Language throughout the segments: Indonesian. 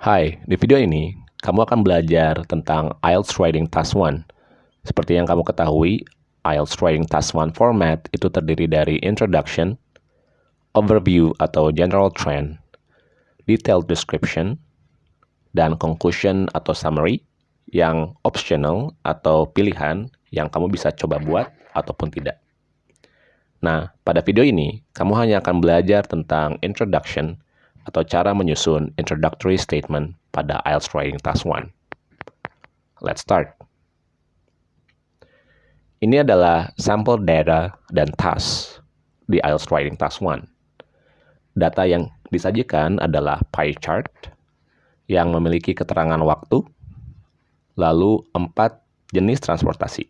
Hai, di video ini kamu akan belajar tentang IELTS Writing Task 1. Seperti yang kamu ketahui, IELTS Writing Task 1 format itu terdiri dari introduction, overview atau general trend, detailed description, dan conclusion atau summary yang optional atau pilihan yang kamu bisa coba buat ataupun tidak. Nah, pada video ini, kamu hanya akan belajar tentang introduction atau cara menyusun introductory statement pada IELTS Writing Task 1. Let's start. Ini adalah sampel data dan task di IELTS Writing Task 1. Data yang disajikan adalah pie chart yang memiliki keterangan waktu, lalu empat jenis transportasi.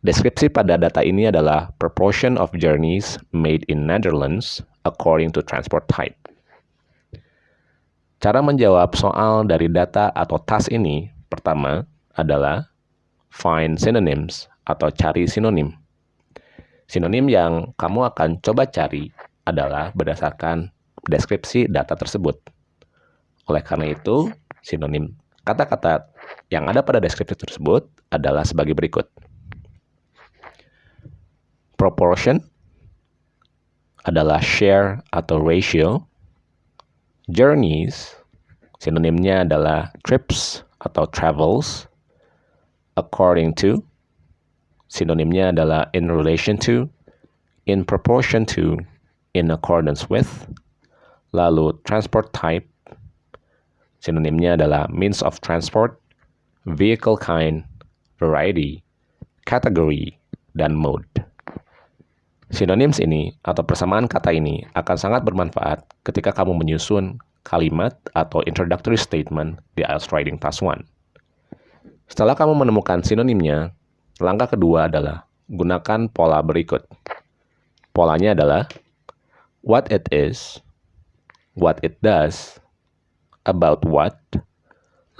Deskripsi pada data ini adalah proportion of journeys made in Netherlands according to transport type. Cara menjawab soal dari data atau task ini pertama adalah find synonyms atau cari sinonim. Sinonim yang kamu akan coba cari adalah berdasarkan deskripsi data tersebut. Oleh karena itu, sinonim kata-kata yang ada pada deskripsi tersebut adalah sebagai berikut proportion adalah share atau ratio. Journeys, sinonimnya adalah trips atau travels. According to, sinonimnya adalah in relation to, in proportion to, in accordance with. Lalu transport type, sinonimnya adalah means of transport, vehicle kind, variety, category, dan mode. Synonyms ini atau persamaan kata ini akan sangat bermanfaat ketika kamu menyusun kalimat atau introductory statement di IELTS Writing Task 1. Setelah kamu menemukan sinonimnya, langkah kedua adalah gunakan pola berikut. Polanya adalah what it is, what it does, about what,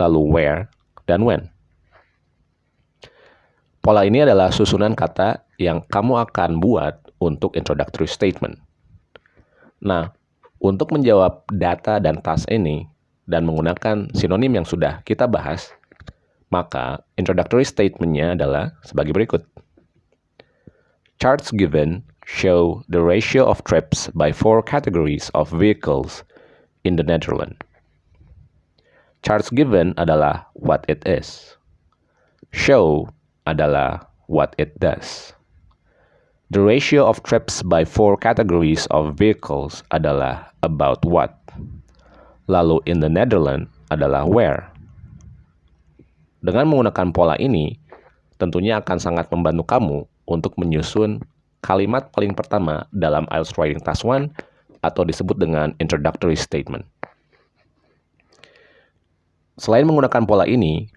lalu where, dan when. Pola ini adalah susunan kata yang kamu akan buat untuk introductory statement. Nah, untuk menjawab data dan task ini dan menggunakan sinonim yang sudah kita bahas, maka introductory statement-nya adalah sebagai berikut. Charts given show the ratio of trips by four categories of vehicles in the Netherlands. Charts given adalah what it is. Show adalah what it does. The ratio of trips by four categories of vehicles adalah about what. Lalu in the Netherlands adalah where. Dengan menggunakan pola ini, tentunya akan sangat membantu kamu untuk menyusun kalimat paling pertama dalam IELTS Writing Task 1 atau disebut dengan introductory statement. Selain menggunakan pola ini,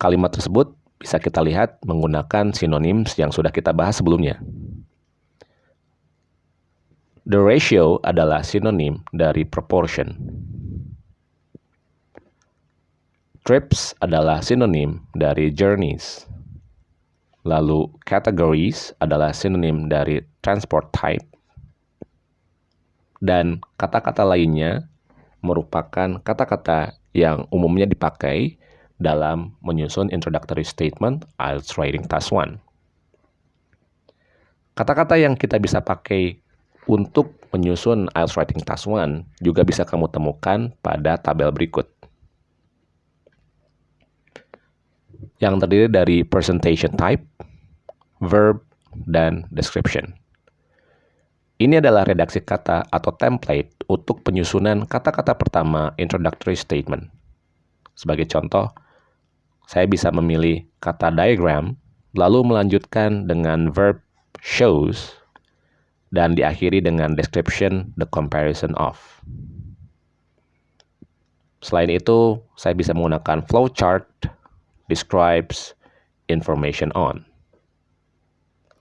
kalimat tersebut bisa kita lihat menggunakan sinonim yang sudah kita bahas sebelumnya. The ratio adalah sinonim dari proportion. Trips adalah sinonim dari journeys. Lalu categories adalah sinonim dari transport type. Dan kata-kata lainnya merupakan kata-kata yang umumnya dipakai dalam menyusun introductory statement IELTS Writing Task 1. Kata-kata yang kita bisa pakai untuk menyusun IELTS Writing Task 1 juga bisa kamu temukan pada tabel berikut. Yang terdiri dari presentation type, verb, dan description. Ini adalah redaksi kata atau template untuk penyusunan kata-kata pertama introductory statement. Sebagai contoh, saya bisa memilih kata diagram, lalu melanjutkan dengan verb shows dan diakhiri dengan description the comparison of. Selain itu, saya bisa menggunakan flowchart describes information on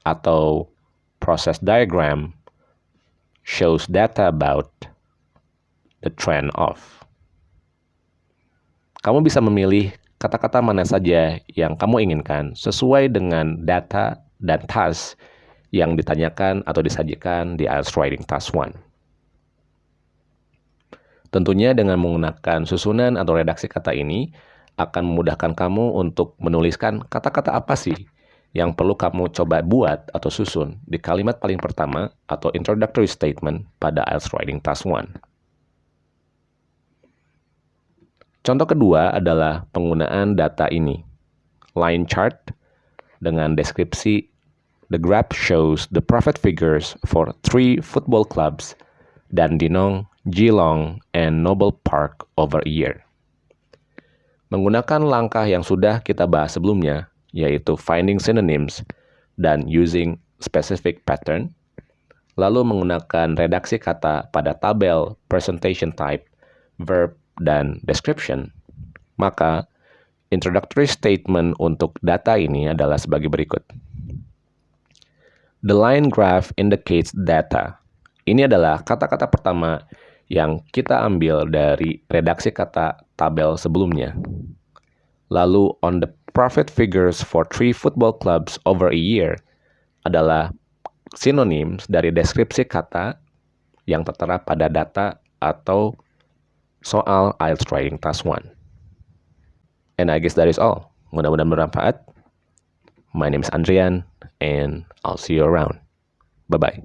atau process diagram shows data about the trend of. Kamu bisa memilih kata-kata mana saja yang kamu inginkan sesuai dengan data dan task yang ditanyakan atau disajikan di IELTS Writing Task 1. Tentunya dengan menggunakan susunan atau redaksi kata ini akan memudahkan kamu untuk menuliskan kata-kata apa sih yang perlu kamu coba buat atau susun di kalimat paling pertama atau introductory statement pada IELTS Writing Task 1. Contoh kedua adalah penggunaan data ini. Line chart dengan deskripsi The graph shows the profit figures for three football clubs, Dandenong, Geelong, and Noble Park over a year. Menggunakan langkah yang sudah kita bahas sebelumnya, yaitu finding synonyms dan using specific pattern, lalu menggunakan redaksi kata pada tabel, presentation type, verb, dan description, maka introductory statement untuk data ini adalah sebagai berikut. The line graph indicates data. Ini adalah kata-kata pertama yang kita ambil dari redaksi kata tabel sebelumnya. Lalu on the profit figures for three football clubs over a year adalah synonyms dari deskripsi kata yang tertera pada data atau soal IELTS Writing Task 1. And I guess that is all. Mudah-mudahan bermanfaat. My name is Andrian and I'll see you around. Bye bye.